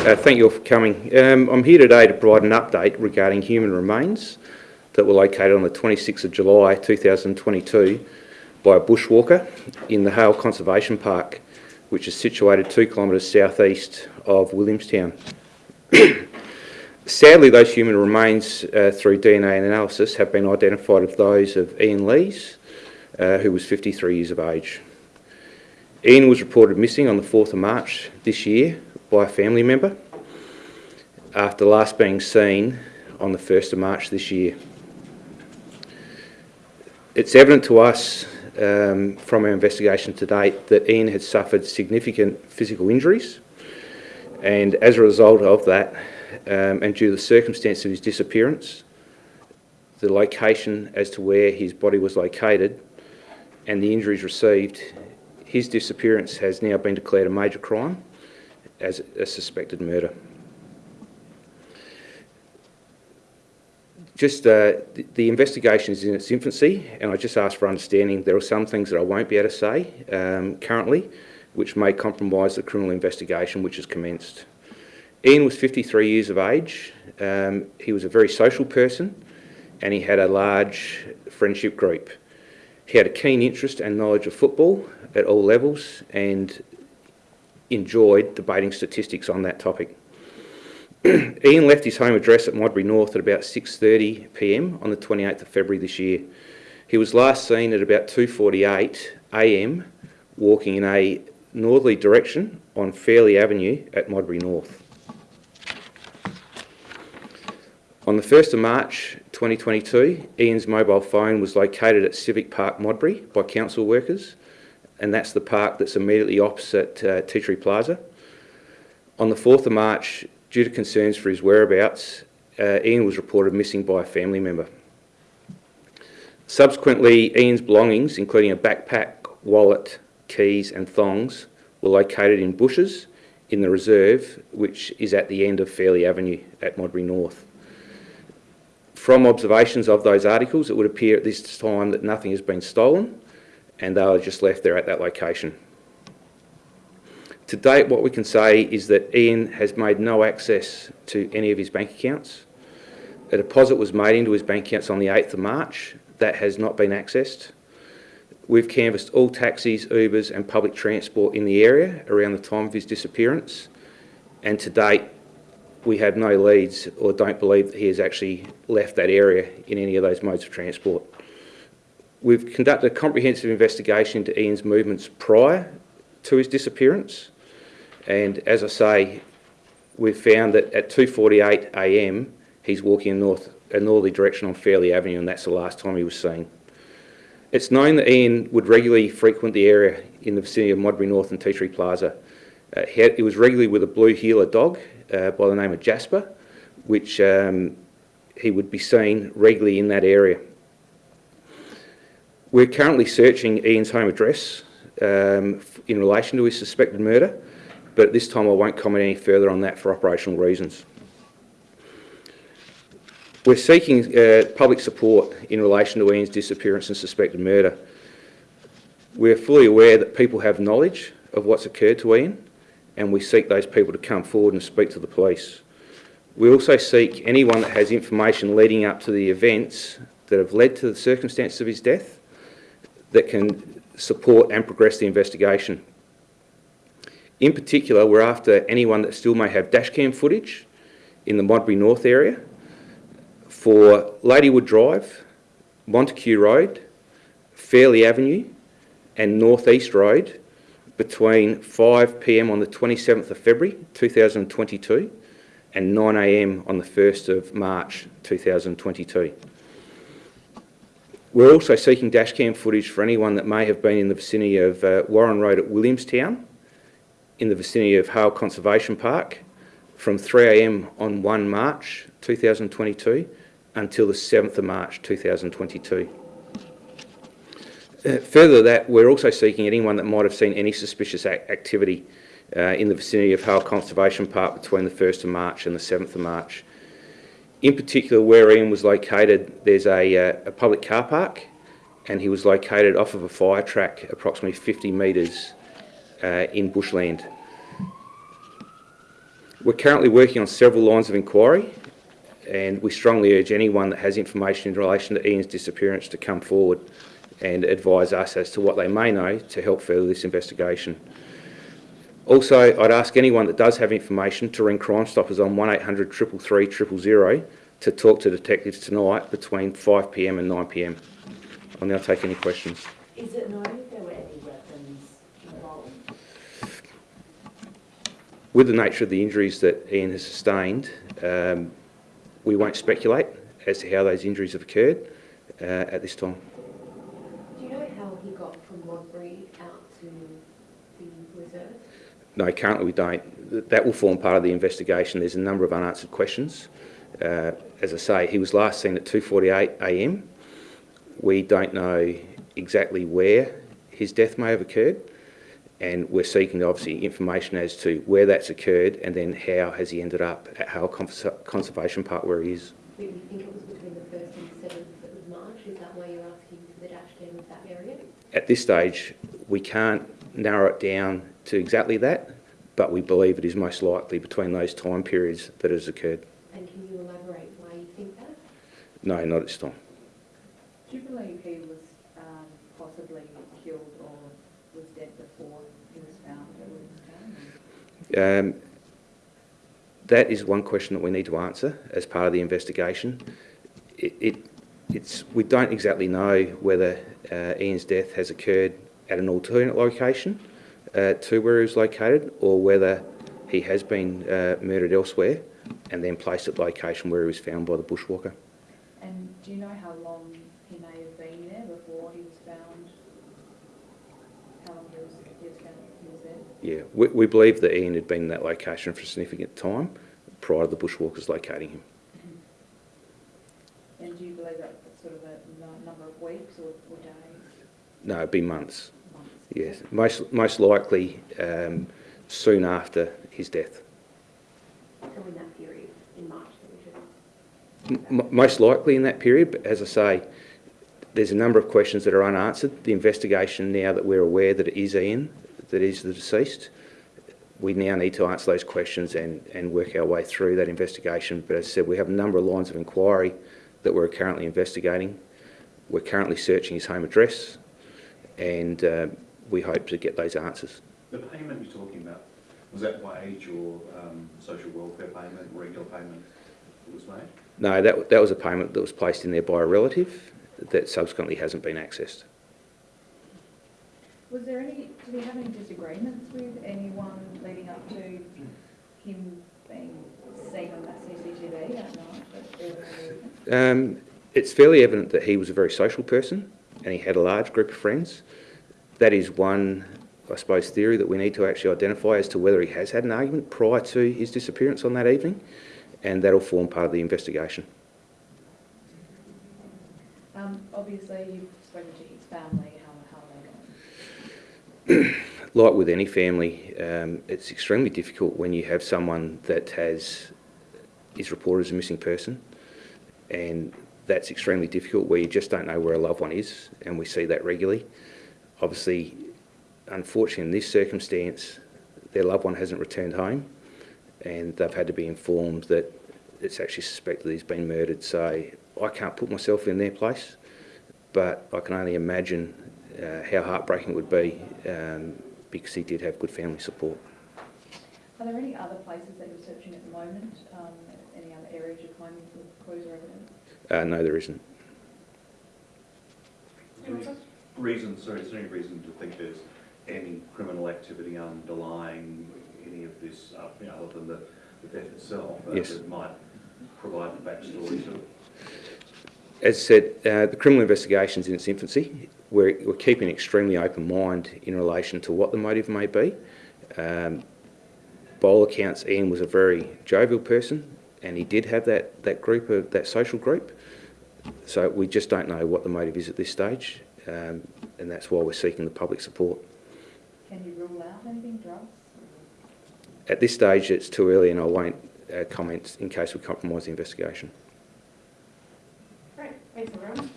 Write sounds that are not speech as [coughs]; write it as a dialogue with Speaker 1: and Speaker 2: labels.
Speaker 1: Uh, thank you all for coming. Um, I'm here today to provide an update regarding human remains that were located on the 26th of July 2022 by a bushwalker in the Hale Conservation Park, which is situated two kilometres southeast of Williamstown. [coughs] Sadly, those human remains uh, through DNA analysis have been identified as those of Ian Lees, uh, who was 53 years of age. Ian was reported missing on the 4th of March this year by a family member after last being seen on the 1st of March this year. It's evident to us um, from our investigation to date that Ian had suffered significant physical injuries and as a result of that um, and due to the circumstance of his disappearance, the location as to where his body was located and the injuries received, his disappearance has now been declared a major crime as a suspected murder. Just uh, the, the, investigation is in its infancy, and I just ask for understanding. There are some things that I won't be able to say um, currently, which may compromise the criminal investigation which has commenced. Ian was 53 years of age. Um, he was a very social person, and he had a large friendship group. He had a keen interest and knowledge of football at all levels, and enjoyed debating statistics on that topic. [clears throat] Ian left his home address at Modbury North at about 6.30pm on the 28th of February this year. He was last seen at about 2.48am walking in a northerly direction on Fairley Avenue at Modbury North. On the 1st of March 2022, Ian's mobile phone was located at Civic Park Modbury by council workers and that's the park that's immediately opposite uh, Tree Plaza. On the 4th of March, due to concerns for his whereabouts, uh, Ian was reported missing by a family member. Subsequently, Ian's belongings, including a backpack, wallet, keys and thongs, were located in bushes in the reserve, which is at the end of Fairley Avenue at Modbury North. From observations of those articles, it would appear at this time that nothing has been stolen, and they were just left there at that location. To date, what we can say is that Ian has made no access to any of his bank accounts. A deposit was made into his bank accounts on the 8th of March. That has not been accessed. We've canvassed all taxis, Ubers and public transport in the area around the time of his disappearance. And to date, we have no leads or don't believe that he has actually left that area in any of those modes of transport. We've conducted a comprehensive investigation into Ian's movements prior to his disappearance. And as I say, we've found that at 2.48am, he's walking in north, a northerly direction on Fairley Avenue, and that's the last time he was seen. It's known that Ian would regularly frequent the area in the vicinity of Modbury North and Tea Tree Plaza. Uh, he, had, he, was regularly with a blue heeler dog uh, by the name of Jasper, which um, he would be seen regularly in that area. We're currently searching Ian's home address um, in relation to his suspected murder, but at this time I won't comment any further on that for operational reasons. We're seeking uh, public support in relation to Ian's disappearance and suspected murder. We're fully aware that people have knowledge of what's occurred to Ian and we seek those people to come forward and speak to the police. We also seek anyone that has information leading up to the events that have led to the circumstances of his death that can support and progress the investigation. In particular, we're after anyone that still may have dashcam footage in the Modbury North area for Ladywood Drive, Montague Road, Fairley Avenue and North East Road between 5pm on the 27th of February 2022 and 9am on the 1st of March 2022. We're also seeking dashcam footage for anyone that may have been in the vicinity of uh, Warren Road at Williamstown, in the vicinity of Hale Conservation Park, from 3am on 1 March 2022 until the 7th of March 2022. Uh, further to that, we're also seeking anyone that might have seen any suspicious activity uh, in the vicinity of Hale Conservation Park between the 1st of March and the 7th of March. In particular, where Ian was located, there's a, uh, a public car park and he was located off of a fire track approximately 50 metres uh, in bushland. We're currently working on several lines of inquiry and we strongly urge anyone that has information in relation to Ian's disappearance to come forward and advise us as to what they may know to help further this investigation. Also, I'd ask anyone that does have information to ring Crime Stoppers on 1800 333 000 to talk to detectives tonight between 5pm and 9pm. I'll now take any questions.
Speaker 2: Is it known if there were any weapons involved?
Speaker 1: With the nature of the injuries that Ian has sustained, um, we won't speculate as to how those injuries have occurred uh, at this time.
Speaker 2: Do you know how he got from Modbury out to the reserve?
Speaker 1: No, currently we don't. That will form part of the investigation. There's a number of unanswered questions. Uh, as I say, he was last seen at 2.48am. We don't know exactly where his death may have occurred and we're seeking obviously information as to where that's occurred and then how has he ended up at Hale Cons- Conservation Park where he is.
Speaker 2: Do you think it was between the first and seventh of March? Is that why you're asking for the dash cam of that area?
Speaker 1: At this stage, we can't narrow it down to exactly that, but we believe it is most likely between those time periods that it has occurred.
Speaker 2: And can you elaborate why you think that?
Speaker 1: No, not at this time.
Speaker 3: Do you believe he was um, possibly killed or was dead before he was found at Williamstown?
Speaker 1: Um, that is one question that we need to answer as part of the investigation. It, it, it's, we don't exactly know whether uh, Ian's death has occurred at an alternate location uh, to where he was located or whether he has been uh, murdered elsewhere and then placed at the location where he was found by the bushwalker.
Speaker 3: And do you know how long he may have been there before he was found? How long he was, he was found, he was there?
Speaker 1: Yeah, we, we believe that Ian had been in that location for a significant time prior to the bushwalkers locating him.
Speaker 3: And do you believe that was sort of a number of weeks or, or days,
Speaker 1: No, it'd be months.
Speaker 3: months?
Speaker 1: Yes, most, most likely um, soon after his death.
Speaker 2: So in that period, in March that we should...
Speaker 1: M- m- most likely in that period, but as I say, there's a number of questions that are unanswered. The investigation, now that we're aware that it is Ian, that is the deceased, we now need to answer those questions and, and work our way through that investigation. But as I said, we have a number of lines of inquiry that we're currently investigating. We're currently searching his home address and uh, we hope to get those answers.
Speaker 4: The payment you're talking about, was that wage or um, social welfare payment, regular payment that was made?
Speaker 1: No, that, that was a payment that was placed in there by a relative that subsequently hasn't been accessed.
Speaker 3: Was there any, did he have any disagreements with anyone leading up to him being seen on that CCTV that night? at the reserve?
Speaker 1: Um, it's fairly evident that he was a very social person and he had a large group of friends. That is one, I suppose, theory that we need to actually identify as to whether he has had an argument prior to his disappearance on that evening, and that'll form part of the investigation.
Speaker 3: Um, obviously, you've spoken to his family, how, how are they going? [clears throat]
Speaker 1: Like with any family, um, it's extremely difficult when you have someone that has is reported as a missing person, and that's extremely difficult where you just don't know where a loved one is, and we see that regularly. Obviously, unfortunately, in this circumstance, their loved one hasn't returned home, and they've had to be informed that it's actually suspected he's been murdered. So I can't put myself in their place, but I can only imagine uh, how heartbreaking it would be um, because he did have good family support.
Speaker 3: Are there any other places that you're searching at the moment? Um, any other areas you're claiming for clues or evidence?
Speaker 1: Uh, no, there isn't.
Speaker 4: Any reason, sorry, is there any reason to think there's any criminal activity underlying any of this, uh, you know, other than the, the death itself? uh,
Speaker 1: Yes.
Speaker 4: That might provide the backstory to it?
Speaker 1: As I said, uh, the criminal investigation's in its infancy. We're, we're keeping an extremely open mind in relation to what the motive may be. Um, by all accounts, Ian was a very jovial person, and he did have that, that group of that social group. So we just don't know what the motive is at this stage, um, and that's why we're seeking the public support.
Speaker 3: Can you rule out anything, drugs?
Speaker 1: At this stage, it's too early, and I won't uh, comment in case we compromise the investigation.
Speaker 2: Great, thanks everyone.